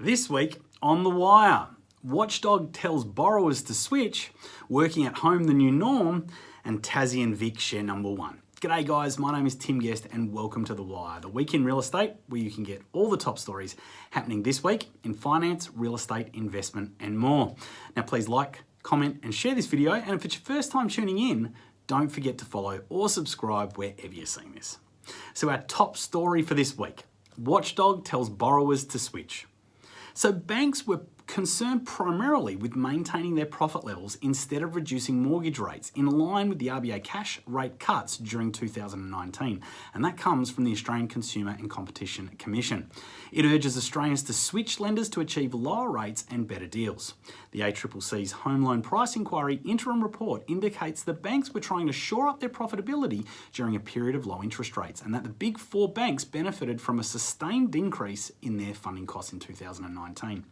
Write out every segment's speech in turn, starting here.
This week on The Wire, Watchdog tells borrowers to switch, working at home the new norm, and Tassie and Vic share number one. G'day guys, my name is Tim Guest and welcome to The Wire, the week in real estate where you can get all the top stories happening this week in finance, real estate, investment and more. Now please like, comment and share this video and if it's your first time tuning in, don't forget to follow or subscribe wherever you're seeing this. So our top story for this week, Watchdog tells borrowers to switch. So banks were concerned primarily with maintaining their profit levels instead of reducing mortgage rates in line with the RBA cash rate cuts during 2019. And that comes from the Australian Consumer and Competition Commission. It urges Australians to switch lenders to achieve lower rates and better deals. The ACCC's Home Loan Price Inquiry interim report indicates that banks were trying to shore up their profitability during a period of low interest rates and that the big four banks benefited from a sustained increase in their funding costs in 2019.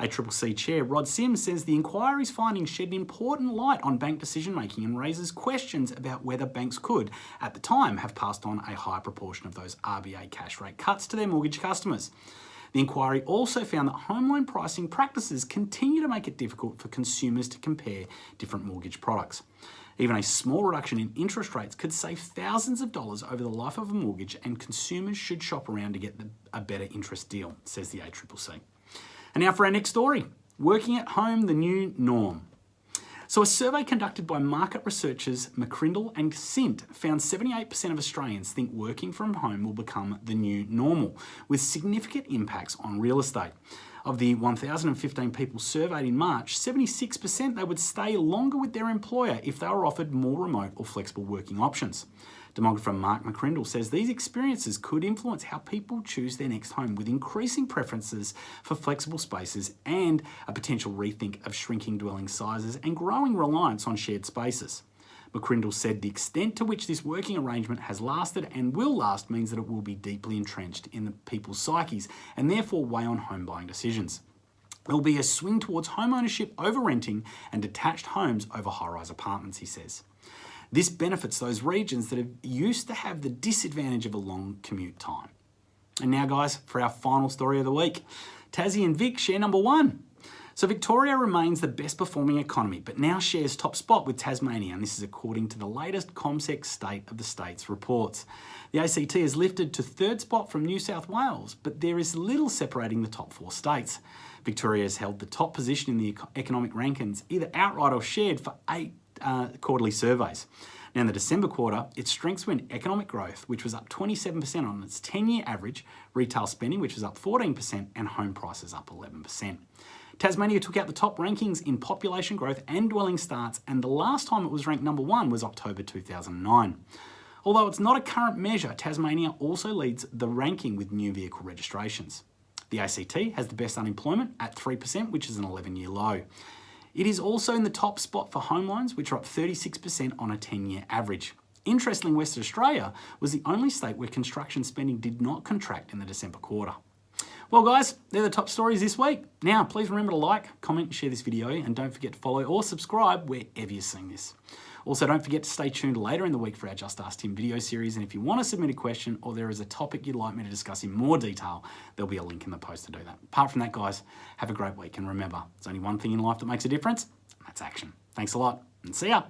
ACCC Chair Rod Sims says the inquiry's findings shed an important light on bank decision making and raises questions about whether banks could, at the time, have passed on a high proportion of those RBA cash rate cuts to their mortgage customers. The inquiry also found that home loan pricing practices continue to make it difficult for consumers to compare different mortgage products. Even a small reduction in interest rates could save thousands of dollars over the life of a mortgage and consumers should shop around to get a better interest deal, says the ACCC. And now for our next story, working at home, the new norm. So a survey conducted by market researchers McCrindle and Sint found 78% of Australians think working from home will become the new normal, with significant impacts on real estate. Of the 1,015 people surveyed in March, 76% they would stay longer with their employer if they were offered more remote or flexible working options. Demographer Mark McCrindle says these experiences could influence how people choose their next home with increasing preferences for flexible spaces and a potential rethink of shrinking dwelling sizes and growing reliance on shared spaces. McCrindle said the extent to which this working arrangement has lasted and will last means that it will be deeply entrenched in the people's psyches and therefore weigh on home buying decisions. There will be a swing towards home ownership over renting and detached homes over high-rise apartments, he says. This benefits those regions that have used to have the disadvantage of a long commute time. And now guys, for our final story of the week. Tassie and Vic share number one. So Victoria remains the best performing economy, but now shares top spot with Tasmania, and this is according to the latest CommSec State of the States reports. The ACT has lifted to third spot from New South Wales, but there is little separating the top four states. Victoria has held the top position in the economic rankings, either outright or shared, for eight uh, quarterly surveys. Now in the December quarter, its strengths were in economic growth, which was up 27% on its 10-year average, retail spending, which was up 14%, and home prices up 11%. Tasmania took out the top rankings in population growth and dwelling starts, and the last time it was ranked number one was October 2009. Although it's not a current measure, Tasmania also leads the ranking with new vehicle registrations. The ACT has the best unemployment at 3%, which is an 11-year low. It is also in the top spot for home loans, which are up 36% on a 10-year average. Interestingly, Western Australia was the only state where construction spending did not contract in the December quarter. Well guys, they're the top stories this week. Now, please remember to like, comment, share this video, and don't forget to follow or subscribe wherever you're seeing this. Also, don't forget to stay tuned later in the week for our Just Ask Tim video series, and if you want to submit a question or there is a topic you'd like me to discuss in more detail, there'll be a link in the post to do that. Apart from that, guys, have a great week, and remember, there's only one thing in life that makes a difference, and that's action. Thanks a lot, and see ya!